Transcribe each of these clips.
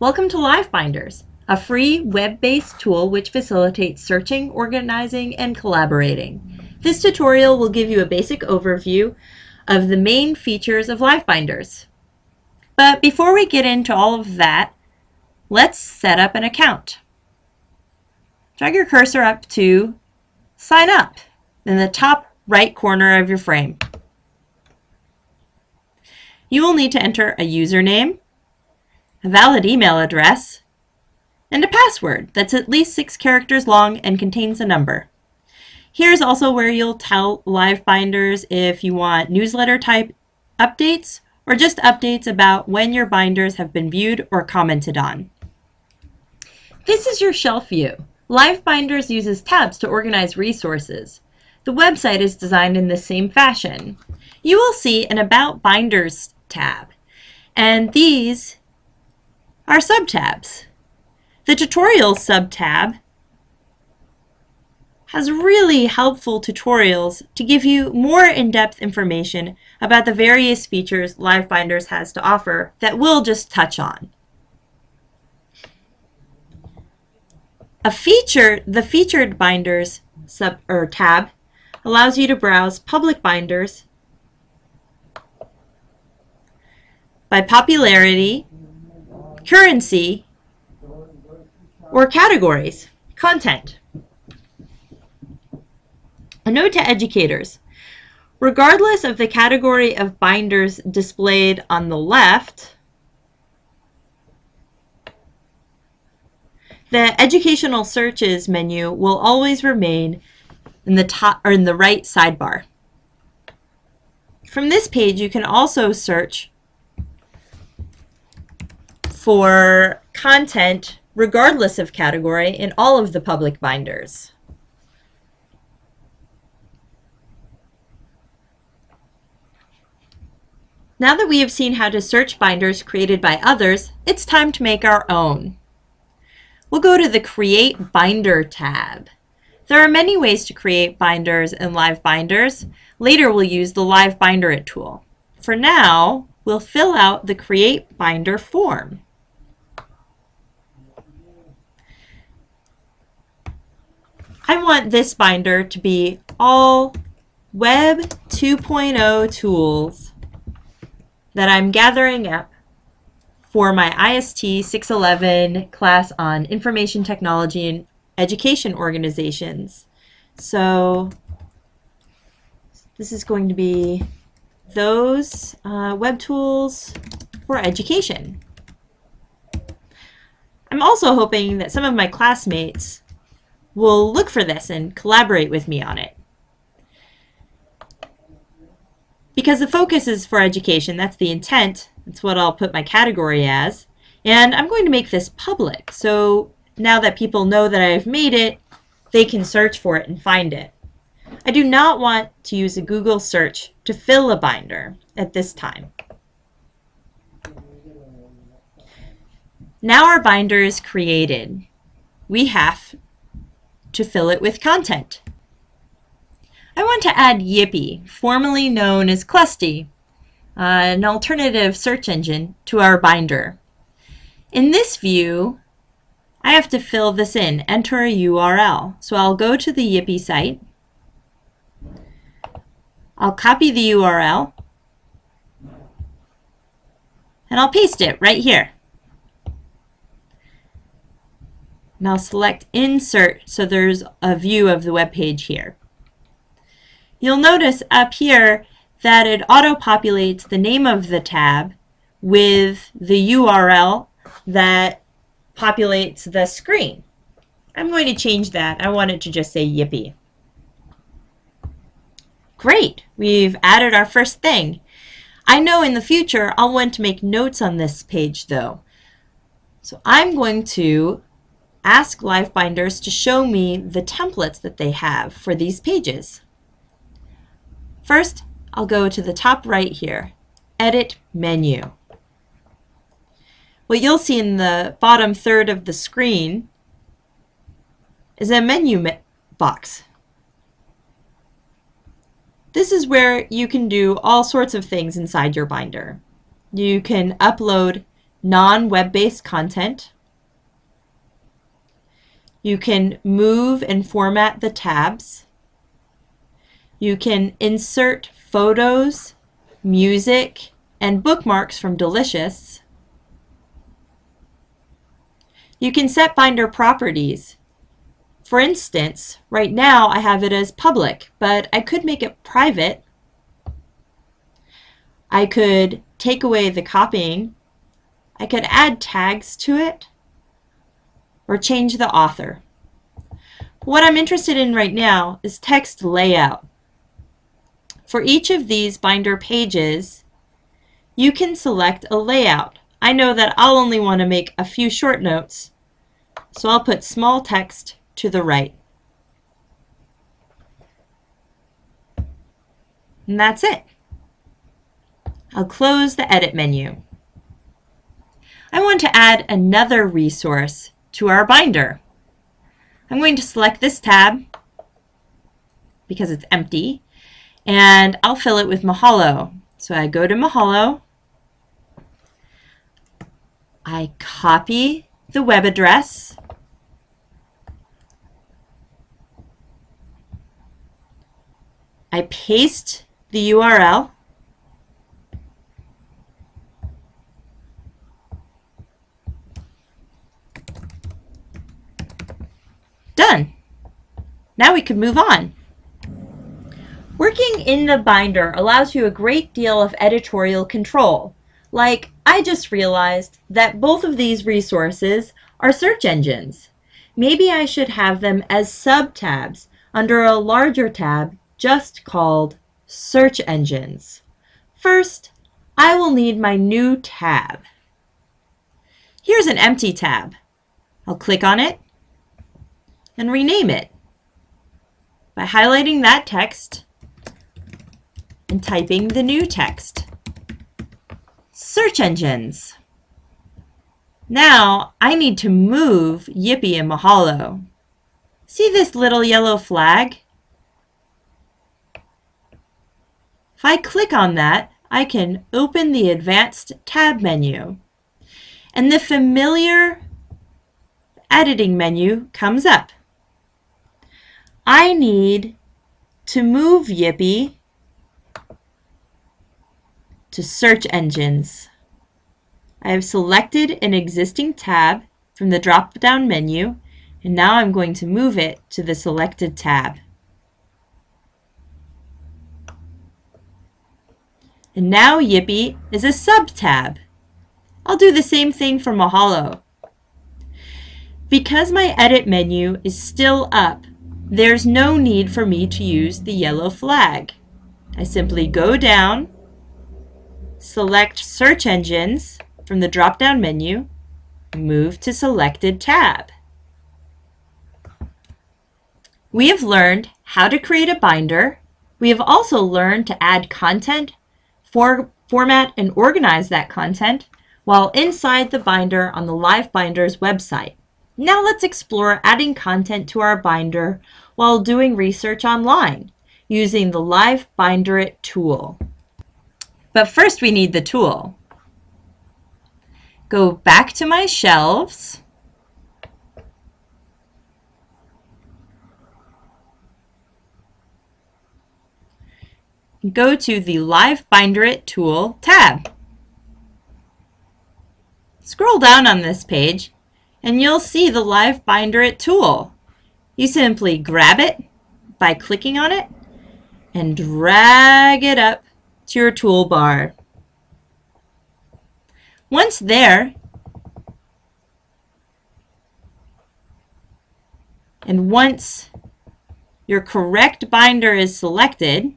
Welcome to LiveBinders, a free web-based tool which facilitates searching, organizing, and collaborating. This tutorial will give you a basic overview of the main features of LiveBinders. But before we get into all of that, let's set up an account. Drag your cursor up to Sign Up in the top right corner of your frame. You will need to enter a username, a valid email address, and a password that's at least six characters long and contains a number. Here's also where you'll tell LiveBinders if you want newsletter type updates or just updates about when your binders have been viewed or commented on. This is your shelf view. LiveBinders uses tabs to organize resources. The website is designed in the same fashion. You will see an About Binders tab, and these are subtabs. The Tutorials subtab has really helpful tutorials to give you more in-depth information about the various features LiveBinders has to offer that we'll just touch on. A feature, the Featured Binders sub or tab allows you to browse public binders by popularity currency, or categories, content. A note to educators. Regardless of the category of binders displayed on the left, the educational searches menu will always remain in the top or in the right sidebar. From this page, you can also search for content regardless of category in all of the public binders. Now that we have seen how to search binders created by others, it's time to make our own. We'll go to the Create Binder tab. There are many ways to create binders in Live Binders. Later we'll use the Live Binder It tool. For now, we'll fill out the Create Binder form. I want this binder to be all Web 2.0 tools that I'm gathering up for my IST 611 class on Information Technology and Education Organizations. So this is going to be those uh, web tools for education. I'm also hoping that some of my classmates will look for this and collaborate with me on it. Because the focus is for education, that's the intent, that's what I'll put my category as, and I'm going to make this public, so now that people know that I've made it, they can search for it and find it. I do not want to use a Google search to fill a binder at this time. Now our binder is created. We have to fill it with content. I want to add Yippy, formerly known as Clusty, uh, an alternative search engine to our binder. In this view, I have to fill this in, enter a URL. So I'll go to the Yippy site. I'll copy the URL and I'll paste it right here. Now select Insert so there's a view of the web page here. You'll notice up here that it auto-populates the name of the tab with the URL that populates the screen. I'm going to change that. I want it to just say Yippy. Great, we've added our first thing. I know in the future I'll want to make notes on this page though. So I'm going to ask LiveBinders to show me the templates that they have for these pages. First, I'll go to the top right here, Edit Menu. What you'll see in the bottom third of the screen is a menu me box. This is where you can do all sorts of things inside your binder. You can upload non-web-based content. You can move and format the tabs. You can insert photos, music, and bookmarks from Delicious. You can set binder properties. For instance, right now I have it as public, but I could make it private. I could take away the copying. I could add tags to it or change the author. What I'm interested in right now is text layout. For each of these binder pages, you can select a layout. I know that I'll only want to make a few short notes, so I'll put small text to the right. And that's it. I'll close the Edit menu. I want to add another resource to our binder. I'm going to select this tab because it's empty and I'll fill it with Mahalo. So I go to Mahalo, I copy the web address, I paste the URL, Done. Now we can move on. Working in the binder allows you a great deal of editorial control. Like, I just realized that both of these resources are search engines. Maybe I should have them as sub-tabs under a larger tab just called Search Engines. First, I will need my new tab. Here's an empty tab. I'll click on it and rename it by highlighting that text and typing the new text. Search engines. Now I need to move Yippy and Mahalo. See this little yellow flag? If I click on that, I can open the Advanced tab menu. And the familiar editing menu comes up. I need to move Yippy to search engines. I have selected an existing tab from the drop-down menu and now I'm going to move it to the selected tab. And now Yippy is a sub-tab. I'll do the same thing for Mahalo. Because my edit menu is still up, there's no need for me to use the yellow flag. I simply go down Select Search Engines from the drop-down menu, move to selected tab. We have learned how to create a binder. We have also learned to add content, for, format, and organize that content while inside the binder on the Live Binders website. Now let's explore adding content to our binder while doing research online using the Live Binder It tool. But first we need the tool. Go back to my shelves. Go to the Live Binder It Tool tab. Scroll down on this page and you'll see the Live Binder It tool. You simply grab it by clicking on it and drag it up to your toolbar. Once there, and once your correct binder is selected,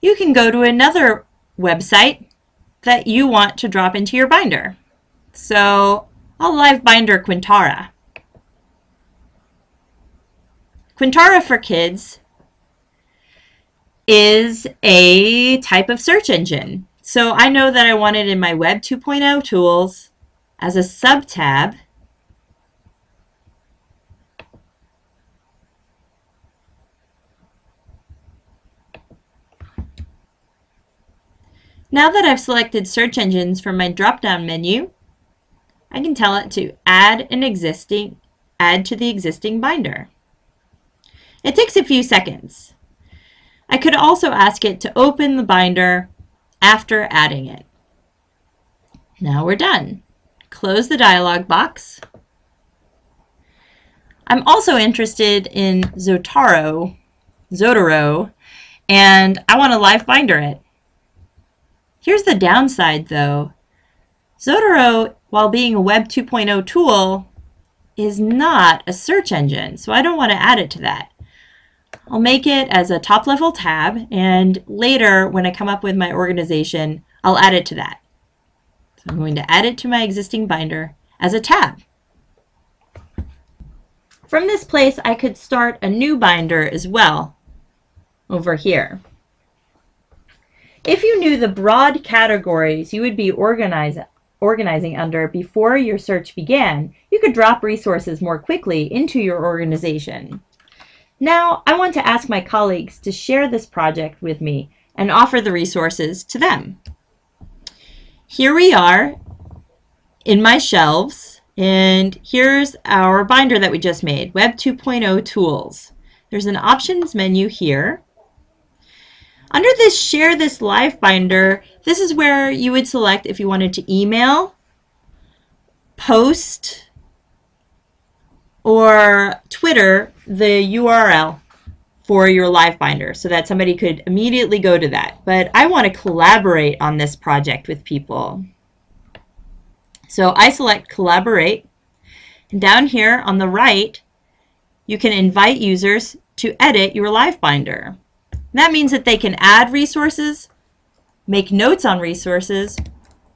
you can go to another website that you want to drop into your binder. So I'll live binder Quintura. Quintura for Kids is a type of search engine. So I know that I want it in my Web 2.0 tools as a sub-tab. Now that I've selected search engines from my drop-down menu, I can tell it to add an existing add to the existing binder. It takes a few seconds. I could also ask it to open the binder after adding it. Now we're done. Close the dialog box. I'm also interested in Zotaro, Zotero, and I want to live binder it. Here's the downside though. Zotero, while being a Web 2.0 tool, is not a search engine, so I don't want to add it to that. I'll make it as a top level tab and later when I come up with my organization, I'll add it to that. So I'm going to add it to my existing binder as a tab. From this place, I could start a new binder as well over here. If you knew the broad categories you would be organize, organizing under before your search began, you could drop resources more quickly into your organization. Now, I want to ask my colleagues to share this project with me and offer the resources to them. Here we are in my shelves, and here's our binder that we just made, Web 2.0 Tools. There's an options menu here. Under this Share This Live binder, this is where you would select if you wanted to email, post, or Twitter the URL for your live binder so that somebody could immediately go to that. But I want to collaborate on this project with people. So I select collaborate. And down here on the right, you can invite users to edit your live binder. And that means that they can add resources, make notes on resources,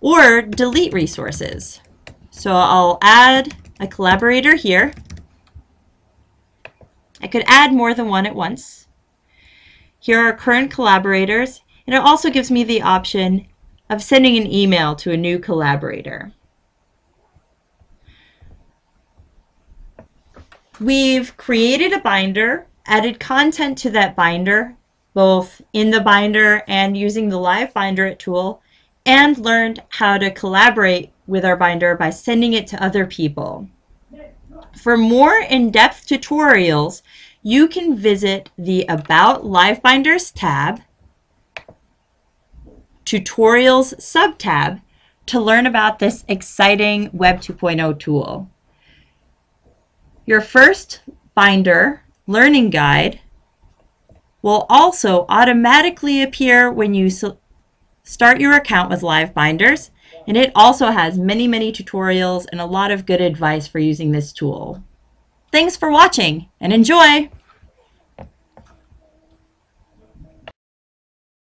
or delete resources. So I'll add a collaborator here. I could add more than one at once. Here are current collaborators, and it also gives me the option of sending an email to a new collaborator. We've created a binder, added content to that binder, both in the binder and using the Live Binder tool, and learned how to collaborate with our binder by sending it to other people. For more in-depth tutorials, you can visit the About Live Binders tab, Tutorials sub-tab to learn about this exciting Web 2.0 tool. Your first binder learning guide will also automatically appear when you start your account with Live Binders and it also has many, many tutorials and a lot of good advice for using this tool. Thanks for watching and enjoy!